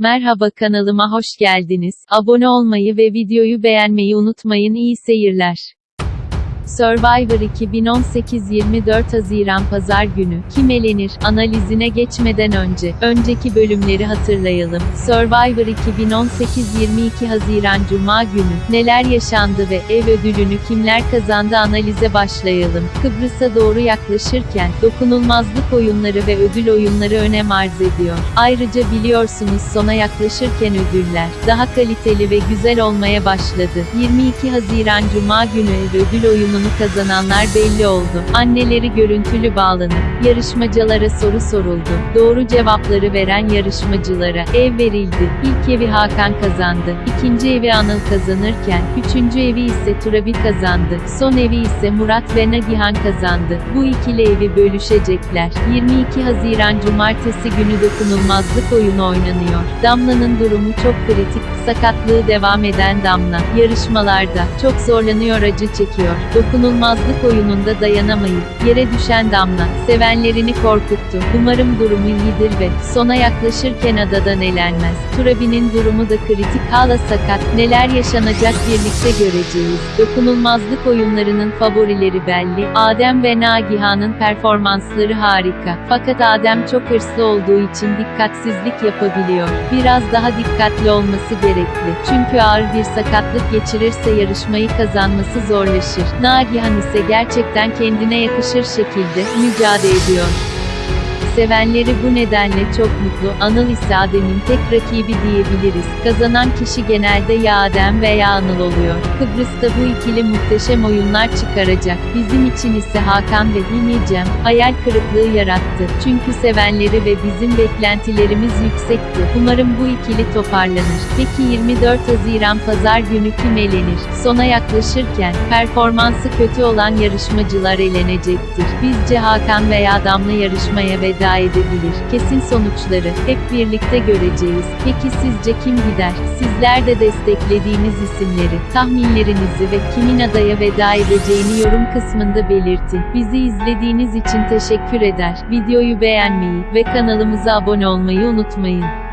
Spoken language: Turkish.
Merhaba kanalıma hoş geldiniz. Abone olmayı ve videoyu beğenmeyi unutmayın. İyi seyirler. Survivor 2018 24 Haziran Pazar günü kim elenir analizine geçmeden önce önceki bölümleri hatırlayalım. Survivor 2018 22 Haziran Cuma günü neler yaşandı ve ev ödülünü kimler kazandı analize başlayalım. Kıbrıs'a doğru yaklaşırken dokunulmazlık oyunları ve ödül oyunları önem arz ediyor. Ayrıca biliyorsunuz sona yaklaşırken ödüller daha kaliteli ve güzel olmaya başladı. 22 Haziran Cuma günü ev ödül oyununu kazananlar belli oldu. Anneleri görüntülü bağlanıp yarışmacılara soru soruldu. Doğru cevapları veren yarışmacılara ev verildi. İlk evi Hakan kazandı. İkinci evi Anıl kazanırken, üçüncü evi ise Turabi kazandı. Son evi ise Murat ve Nagihan kazandı. Bu ikili evi bölüşecekler. 22 Haziran Cumartesi günü dokunulmazlık oyunu oynanıyor. Damla'nın durumu çok kritik, sakatlığı devam eden Damla, yarışmalarda, çok zorlanıyor acı çekiyor. Dokunulmazlık oyununda dayanamayıp, yere düşen Damla, sevenlerini korkuttu. Umarım durumu iyidir ve, sona yaklaşırken adadan elenmez. Turabi'nin durumu da kritik, hala sakat, neler yaşanacak birlikte göreceğiz. Dokunulmazlık oyunlarının favorileri belli, Adem ve Nagihan'ın performansları harika. Fakat Adem çok hırslı olduğu için dikkatsizlik yapabiliyor. Biraz daha dikkatli olması gerekli. Çünkü ağır bir sakatlık geçirirse yarışmayı kazanması zorlaşır. Nagihan ise gerçekten kendine yakışır şekilde mücadele ediyor. Sevenleri bu nedenle çok mutlu, Anıl ise Adem'in tek rakibi diyebiliriz. Kazanan kişi genelde ya Adem veya Anıl oluyor. Kıbrıs'ta bu ikili muhteşem oyunlar çıkaracak. Bizim için ise Hakan ve Hilmi hayal kırıklığı yarattı. Çünkü sevenleri ve bizim beklentilerimiz yüksekti. Umarım bu ikili toparlanır. Peki 24 Haziran Pazar günü kim elenir? Sona yaklaşırken, performansı kötü olan yarışmacılar elenecektir. Bizce Hakan veya Damla yarışmaya veda edebilir. Kesin sonuçları hep birlikte göreceğiz. Peki sizce kim gider? Sizler de desteklediğiniz isimleri, tahminlerinizi ve kimin adaya veda edeceğini yorum kısmında belirtin. Bizi izlediğiniz için teşekkür eder. Videoyu beğenmeyi ve kanalımıza abone olmayı unutmayın.